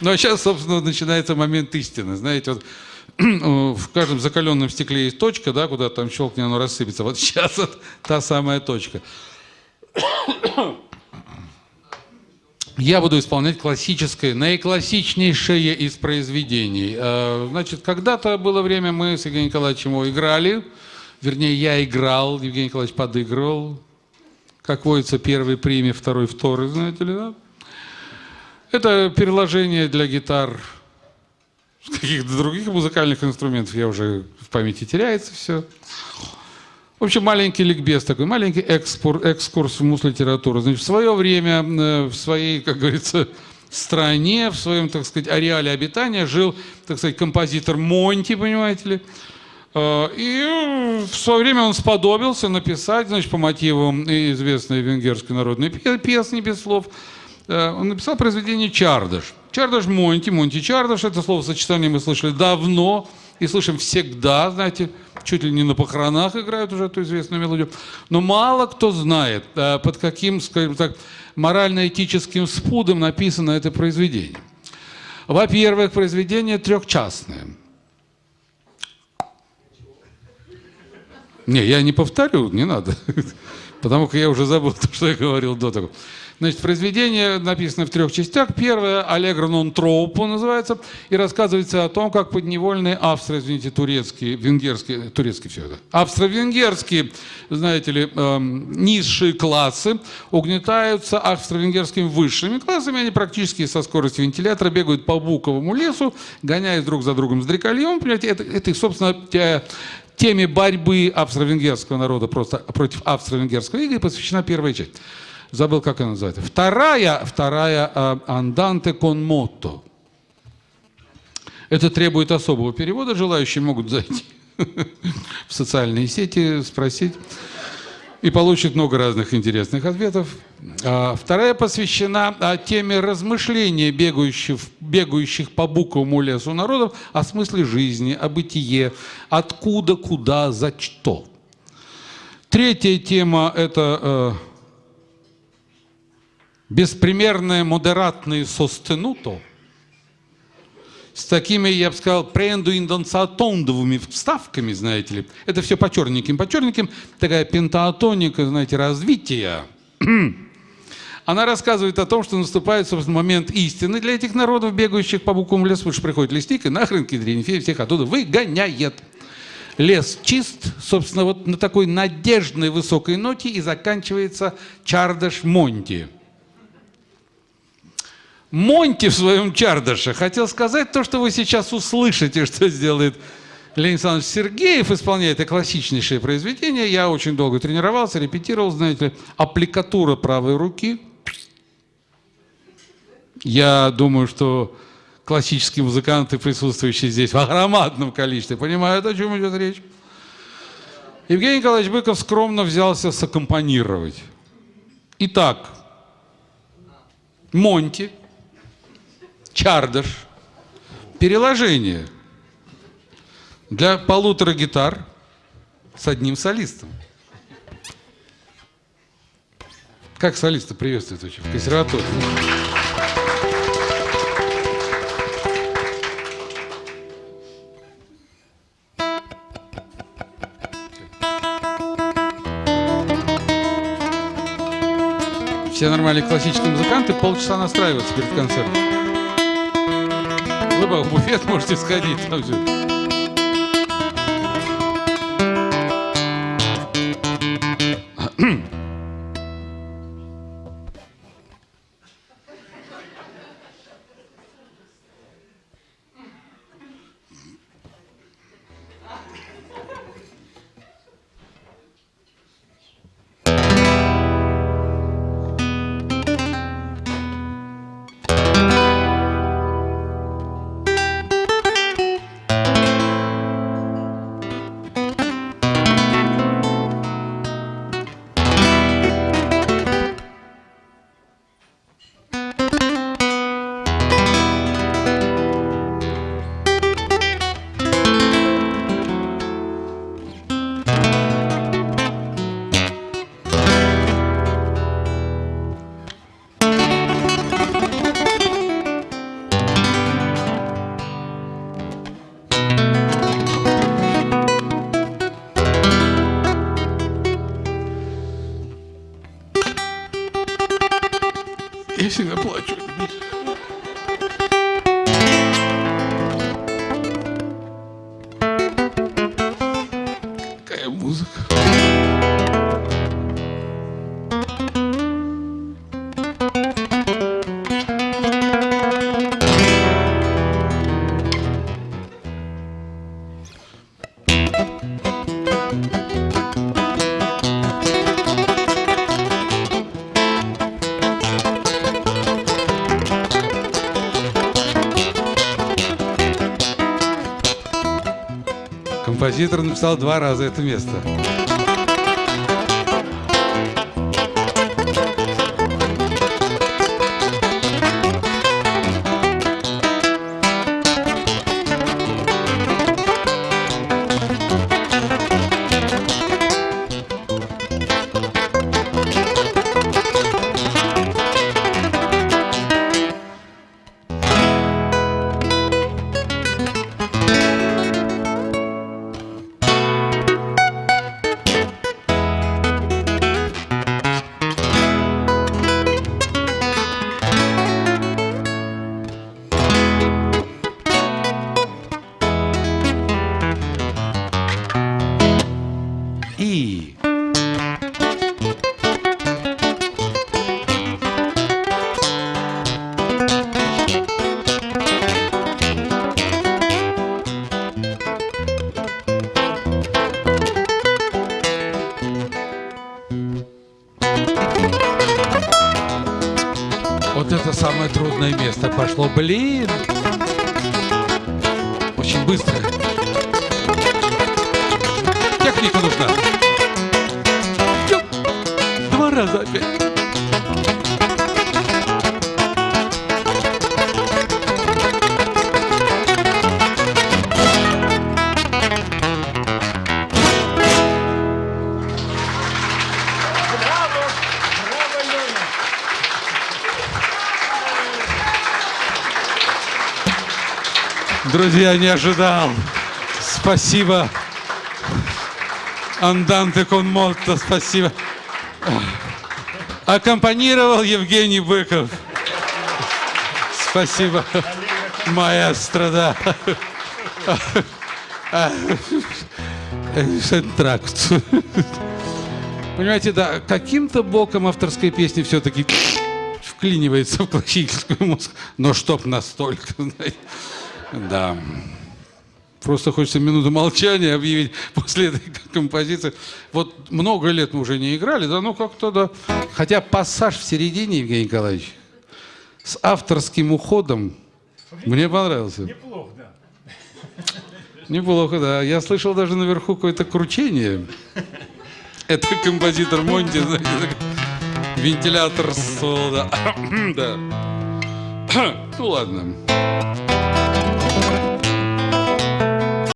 Ну а сейчас, собственно, начинается момент истины. Знаете, вот в каждом закаленном стекле есть точка, да, куда там щелкни, оно рассыпется. Вот сейчас вот та самая точка. Я буду исполнять классическое, наиклассичнейшее из произведений. Э, значит, когда-то было время, мы с Евгением Николаевичем играли. Вернее, я играл, Евгений Николаевич подыгрывал. Как водится, первый премия, второй второй, знаете ли, да? Это переложение для гитар каких-то других музыкальных инструментов. Я уже в памяти теряется все. В общем, маленький ликбез такой, маленький экскурс, экскурс в мус-литературу. Значит, в свое время, э, в своей, как говорится, стране, в своем, так сказать, ареале обитания жил, так сказать, композитор Монти, понимаете ли. Э, и в свое время он сподобился написать, значит, по мотивам известной венгерской народной песни без слов, он написал произведение «Чардаш». Чардаш Монти, Монти Чардаш, это словосочетание мы слышали давно, и слышим всегда, знаете, чуть ли не на похоронах играют уже эту известную мелодию. Но мало кто знает, э, под каким, скажем так, морально-этическим спудом написано это произведение. Во-первых, произведение трехчастное. Не, я не повторю, не надо. Потому что я уже забыл то, что я говорил до того. Значит, произведение написано в трех частях. Первое «Аллегро нон троупо» называется, и рассказывается о том, как подневольные австро, извините, турецкие, венгерские, турецкие все это, австро-венгерские, знаете ли, эм, низшие классы угнетаются австро-венгерскими высшими классами. Они практически со скоростью вентилятора бегают по буковому лесу, гоняясь друг за другом с дрекольем. Понимаете, это, это собственно, теме борьбы австро-венгерского народа просто против австро-венгерского ига посвящена первая часть забыл, как она называется. Вторая, вторая «Анданте кон мотто». Это требует особого перевода. Желающие могут зайти в социальные сети, спросить. И получит много разных интересных ответов. А вторая посвящена теме размышления бегающих, бегающих по буковому лесу народов о смысле жизни, о бытие, откуда, куда, за что. Третья тема – это э, беспримерное модератное состенуто с такими, я бы сказал, преендуиндонсатондовыми вставками, знаете ли. Это все по черненьким, по черненьким. Такая пентаатоника, знаете, развития. Она рассказывает о том, что наступает, собственно, момент истины для этих народов, бегающих по буквам лесу, потому что приходит лесник и нахрен кедринфей всех оттуда выгоняет. Лес чист, собственно, вот на такой надежной высокой ноте и заканчивается Чардаш Монти. Монти в своем чардаше хотел сказать то, что вы сейчас услышите, что сделает Леонид Александрович Сергеев, исполняет это классичнейшее произведение. Я очень долго тренировался, репетировал, знаете ли, аппликатура правой руки. Я думаю, что классические музыканты, присутствующие здесь в огромном количестве, понимают, о чем идет речь. Евгений Николаевич Быков скромно взялся саккомпанировать. Итак, Монти – чардаш, переложение для полутора гитар с одним солистом. Как солиста приветствует вообще в консерватории? Все нормальные классические музыканты полчаса настраиваются перед концертом. В буфет можете сходить. Там все. É música. Композитор написал два раза это место. Вот это самое трудное место пошло. Блин! Очень быстро. Техника нужна. Друзья, не ожидал. Спасибо. Анданте кон спасибо. Аккомпанировал Евгений Быков. Спасибо. Маэстро, да. Шентракт. Понимаете, да, каким-то боком авторской песни все-таки вклинивается в классическую музыку. Но чтоб настолько, знаете. Да. Просто хочется минуту молчания объявить после этой композиции. Вот много лет мы уже не играли, да, ну как-то да. Хотя пассаж в середине, Евгений Николаевич, с авторским уходом мне понравился. Неплохо, да. Неплохо, да. Я слышал даже наверху какое-то кручение. Это композитор Монти, вентилятор соло, да. да. Ну ладно.